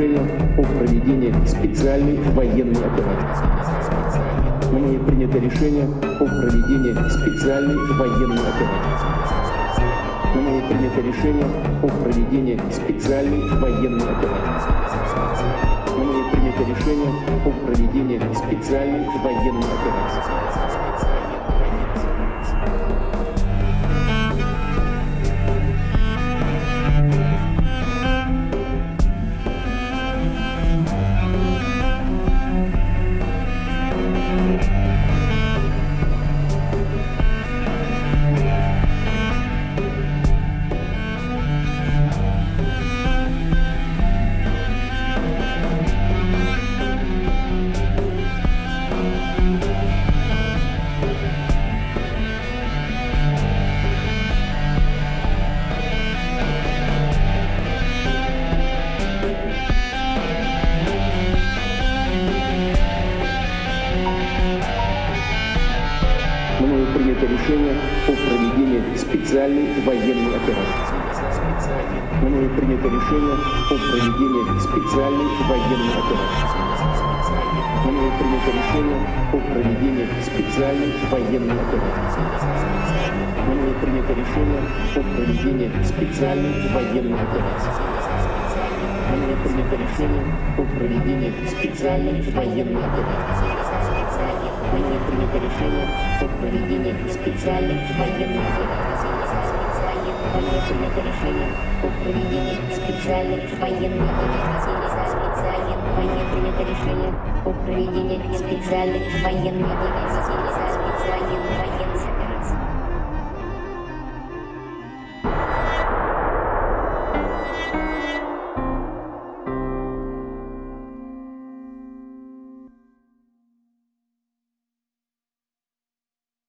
решение о проведении специальной военной операции. Мною принято решение о проведении специальной военной операции. Мною принято решение о проведении специальной военной операции. Мною принято решение о проведении специальной военной операции. Мною принято решение о проведении специальной военной операции. Мною принято решение о проведении специальной военной операции. Мною принято решение о проведении специальной военной операции. Мною принято решение о проведении специальной военной операции. Мною принято решение о проведении специальной военной операции. Мною принято решение о проведении специальной военной операции. Мною принято решение о проведении специальной военной операции. Мною принято решение о проведении специальной военной операции.